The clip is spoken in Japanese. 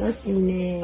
楽しいね。